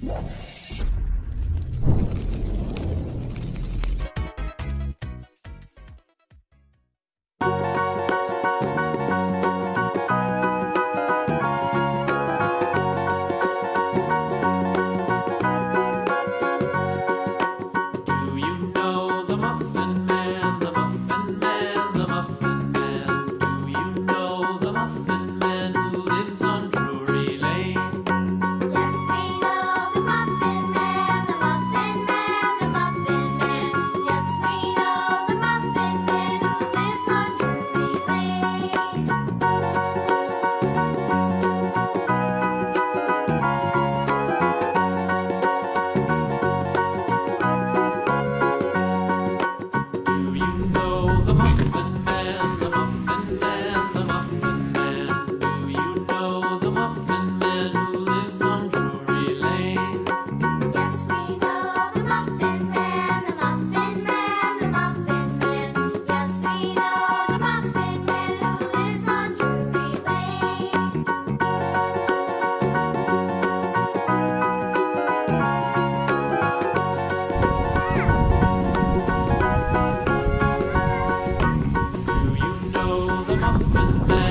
you off my